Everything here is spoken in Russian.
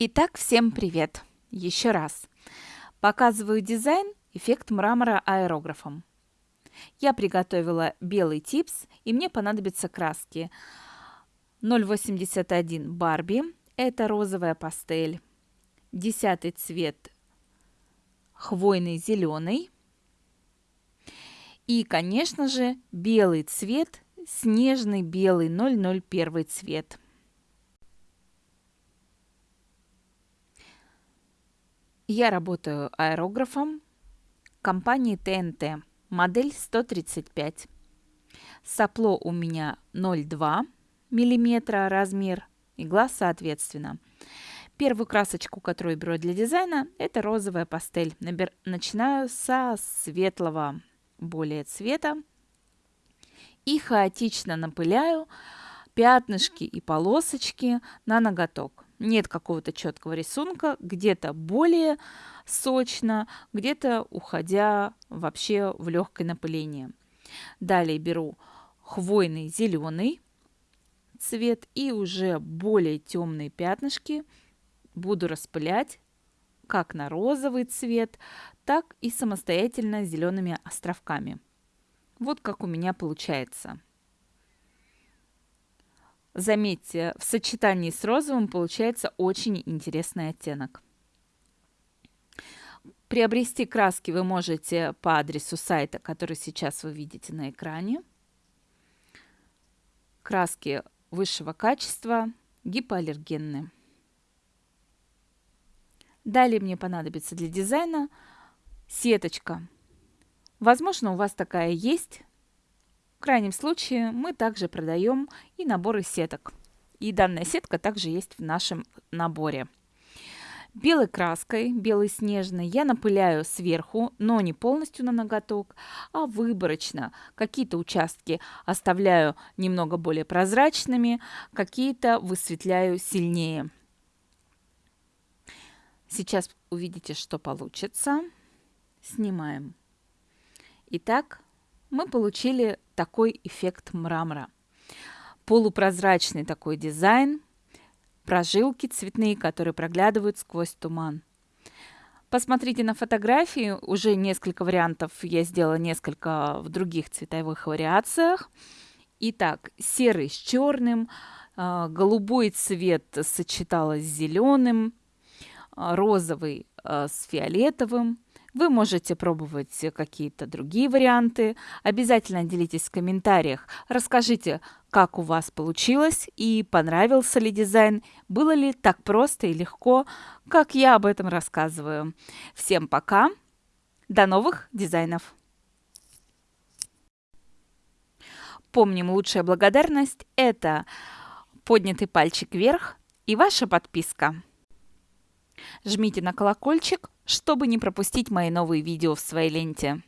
Итак, всем привет! Еще раз. Показываю дизайн эффект мрамора аэрографом. Я приготовила белый типс, и мне понадобятся краски. 081 Барби, это розовая пастель. Десятый цвет хвойный зеленый. И, конечно же, белый цвет, снежный белый 001 цвет. Я работаю аэрографом компании ТНТ, модель 135. Сопло у меня 0,2 мм размер, игла соответственно. Первую красочку, которую беру для дизайна, это розовая пастель. Набер... Начинаю со светлого более цвета и хаотично напыляю пятнышки и полосочки на ноготок нет какого-то четкого рисунка, где-то более сочно, где-то уходя вообще в легкое напыление. Далее беру хвойный зеленый цвет и уже более темные пятнышки буду распылять как на розовый цвет, так и самостоятельно зелеными островками. Вот как у меня получается. Заметьте, в сочетании с розовым получается очень интересный оттенок. Приобрести краски вы можете по адресу сайта, который сейчас вы видите на экране. Краски высшего качества, гипоаллергенные. Далее мне понадобится для дизайна сеточка. Возможно, у вас такая есть, крайнем случае мы также продаем и наборы сеток. И данная сетка также есть в нашем наборе. Белой краской, белой снежной, я напыляю сверху, но не полностью на ноготок, а выборочно. Какие-то участки оставляю немного более прозрачными, какие-то высветляю сильнее. Сейчас увидите, что получится. Снимаем. Итак, мы получили такой эффект мрамора. Полупрозрачный такой дизайн, прожилки цветные, которые проглядывают сквозь туман. Посмотрите на фотографии, уже несколько вариантов я сделала несколько в других цветовых вариациях. Итак, серый с черным, а, голубой цвет сочеталась с зеленым, а, розовый а, с фиолетовым, вы можете пробовать какие-то другие варианты. Обязательно делитесь в комментариях. Расскажите, как у вас получилось и понравился ли дизайн, было ли так просто и легко, как я об этом рассказываю. Всем пока, до новых дизайнов! Помним, лучшая благодарность – это поднятый пальчик вверх и ваша подписка. Жмите на колокольчик, чтобы не пропустить мои новые видео в своей ленте.